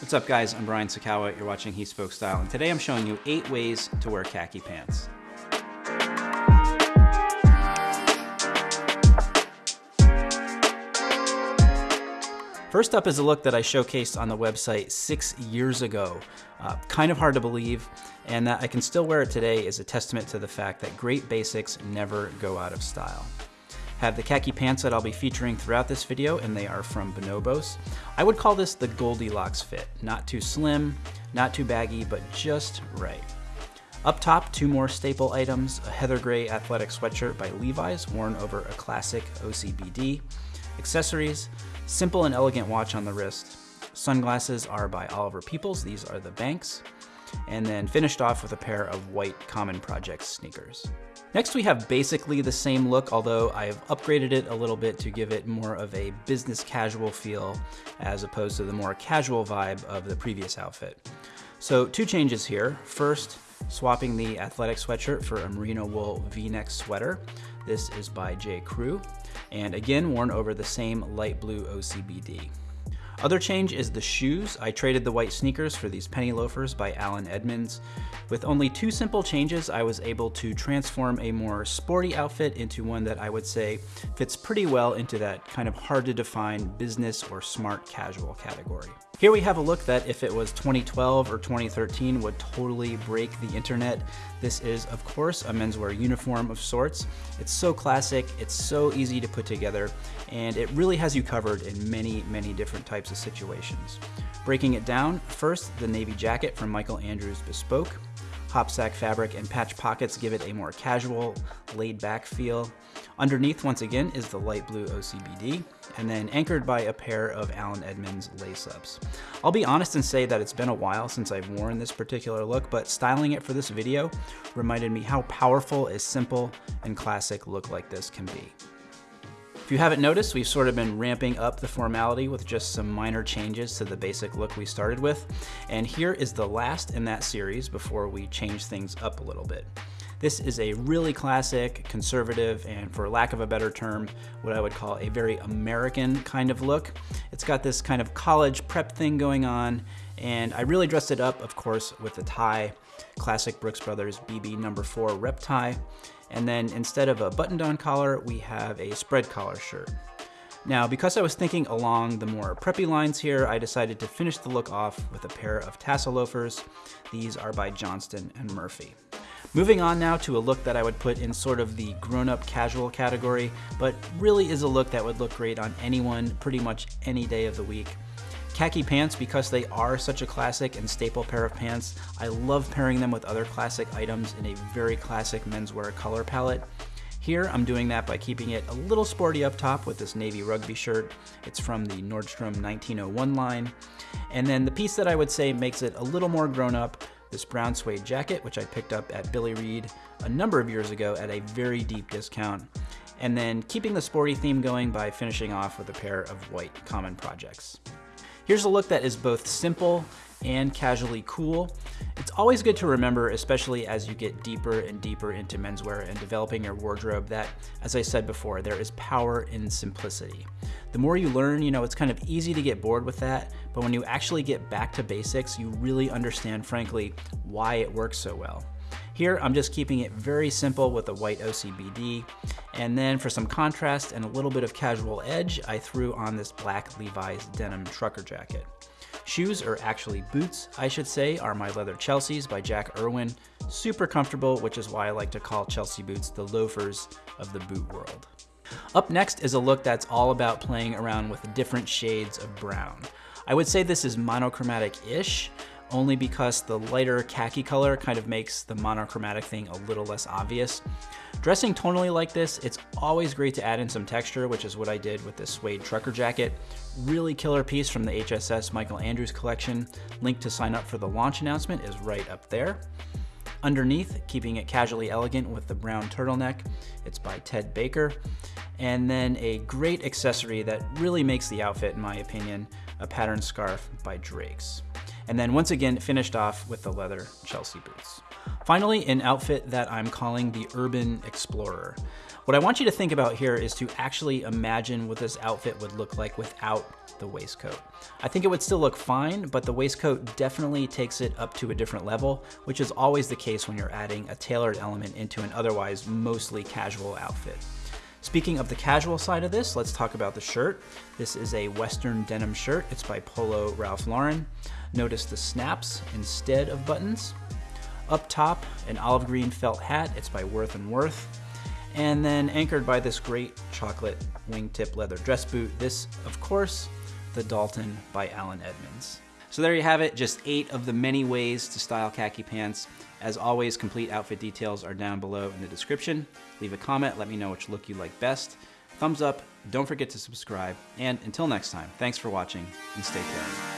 What's up guys, I'm Brian Sacawa, you're watching He Spoke Style, and today I'm showing you eight ways to wear khaki pants. First up is a look that I showcased on the website six years ago. Uh, kind of hard to believe, and that I can still wear it today is a testament to the fact that great basics never go out of style have the khaki pants that I'll be featuring throughout this video, and they are from Bonobos. I would call this the Goldilocks fit. Not too slim, not too baggy, but just right. Up top, two more staple items, a heather gray athletic sweatshirt by Levi's worn over a classic OCBD. Accessories, simple and elegant watch on the wrist. Sunglasses are by Oliver Peoples, these are the Banks. And then finished off with a pair of white Common Projects sneakers. Next we have basically the same look, although I've upgraded it a little bit to give it more of a business casual feel as opposed to the more casual vibe of the previous outfit. So two changes here. First, swapping the athletic sweatshirt for a merino wool v-neck sweater. This is by J. Crew, and again worn over the same light blue OCBD. Other change is the shoes. I traded the white sneakers for these penny loafers by Allen Edmonds. With only two simple changes, I was able to transform a more sporty outfit into one that I would say fits pretty well into that kind of hard to define business or smart casual category. Here we have a look that if it was 2012 or 2013 would totally break the internet. This is of course a menswear uniform of sorts. It's so classic, it's so easy to put together, and it really has you covered in many, many different types of situations. Breaking it down, first the navy jacket from Michael Andrews Bespoke. Hopsack fabric and patch pockets give it a more casual, laid back feel. Underneath, once again, is the light blue OCBD, and then anchored by a pair of Allen Edmonds lace-ups. I'll be honest and say that it's been a while since I've worn this particular look, but styling it for this video reminded me how powerful a simple and classic look like this can be. If you haven't noticed, we've sort of been ramping up the formality with just some minor changes to the basic look we started with. And here is the last in that series before we change things up a little bit. This is a really classic, conservative, and for lack of a better term, what I would call a very American kind of look. It's got this kind of college prep thing going on, and I really dressed it up, of course, with a tie, classic Brooks Brothers BB number four rep tie. And then instead of a button-down collar, we have a spread collar shirt. Now, because I was thinking along the more preppy lines here, I decided to finish the look off with a pair of tassel loafers. These are by Johnston and Murphy. Moving on now to a look that I would put in sort of the grown-up casual category, but really is a look that would look great on anyone pretty much any day of the week. Khaki pants, because they are such a classic and staple pair of pants, I love pairing them with other classic items in a very classic menswear color palette. Here, I'm doing that by keeping it a little sporty up top with this navy rugby shirt. It's from the Nordstrom 1901 line. And then the piece that I would say makes it a little more grown up, this brown suede jacket, which I picked up at Billy Reid a number of years ago at a very deep discount. And then keeping the sporty theme going by finishing off with a pair of white common projects. Here's a look that is both simple and casually cool. It's always good to remember, especially as you get deeper and deeper into menswear and developing your wardrobe that, as I said before, there is power in simplicity. The more you learn, you know, it's kind of easy to get bored with that, but when you actually get back to basics, you really understand, frankly, why it works so well. Here, I'm just keeping it very simple with a white OCBD. And then for some contrast and a little bit of casual edge, I threw on this black Levi's denim trucker jacket. Shoes, or actually boots, I should say, are my leather Chelsea's by Jack Erwin. Super comfortable, which is why I like to call Chelsea boots the loafers of the boot world. Up next is a look that's all about playing around with different shades of brown. I would say this is monochromatic-ish, only because the lighter khaki color kind of makes the monochromatic thing a little less obvious. Dressing tonally like this, it's always great to add in some texture, which is what I did with this suede trucker jacket. Really killer piece from the HSS Michael Andrews collection. Link to sign up for the launch announcement is right up there. Underneath, keeping it casually elegant with the brown turtleneck, it's by Ted Baker. And then a great accessory that really makes the outfit, in my opinion, a pattern scarf by Drake's and then once again finished off with the leather Chelsea boots. Finally, an outfit that I'm calling the Urban Explorer. What I want you to think about here is to actually imagine what this outfit would look like without the waistcoat. I think it would still look fine, but the waistcoat definitely takes it up to a different level, which is always the case when you're adding a tailored element into an otherwise mostly casual outfit. Speaking of the casual side of this, let's talk about the shirt. This is a Western denim shirt. It's by Polo Ralph Lauren. Notice the snaps instead of buttons. Up top, an olive green felt hat. It's by Worth and Worth and then anchored by this great chocolate wingtip leather dress boot. This, of course, the Dalton by Allen Edmonds. So there you have it, just eight of the many ways to style khaki pants. As always, complete outfit details are down below in the description. Leave a comment, let me know which look you like best. Thumbs up, don't forget to subscribe, and until next time, thanks for watching and stay tuned.